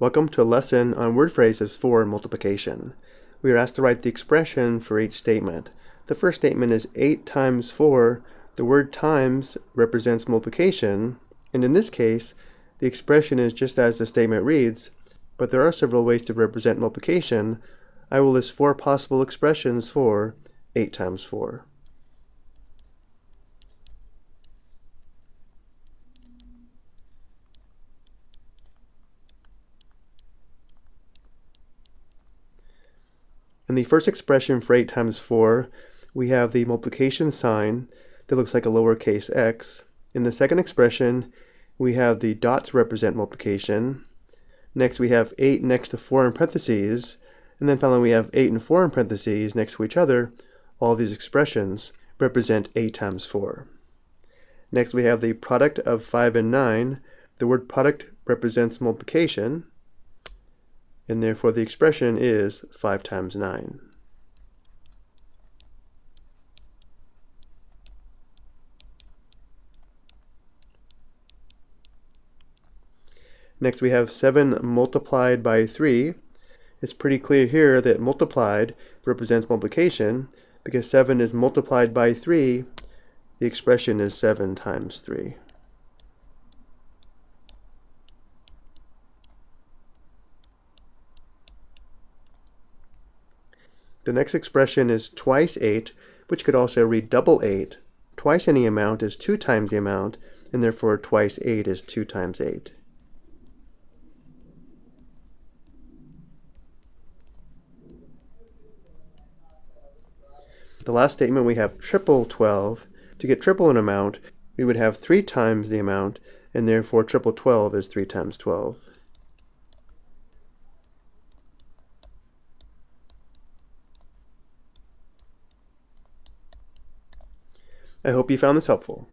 Welcome to a lesson on word phrases for multiplication. We are asked to write the expression for each statement. The first statement is 8 times 4. The word times represents multiplication, and in this case, the expression is just as the statement reads, but there are several ways to represent multiplication. I will list four possible expressions for 8 times 4. In the first expression for 8 times 4, we have the multiplication sign that looks like a lowercase x. In the second expression, we have the dot to represent multiplication. Next, we have 8 next to 4 in parentheses. And then finally, we have 8 and 4 in parentheses next to each other. All these expressions represent 8 times 4. Next, we have the product of 5 and 9. The word product represents multiplication and therefore the expression is 5 times 9. Next we have 7 multiplied by 3. It's pretty clear here that multiplied represents multiplication because 7 is multiplied by 3. The expression is 7 times 3. The next expression is twice 8, which could also read double 8. Twice any amount is 2 times the amount, and therefore twice 8 is 2 times 8. The last statement we have triple 12. To get triple an amount, we would have 3 times the amount, and therefore triple 12 is 3 times 12. I hope you found this helpful.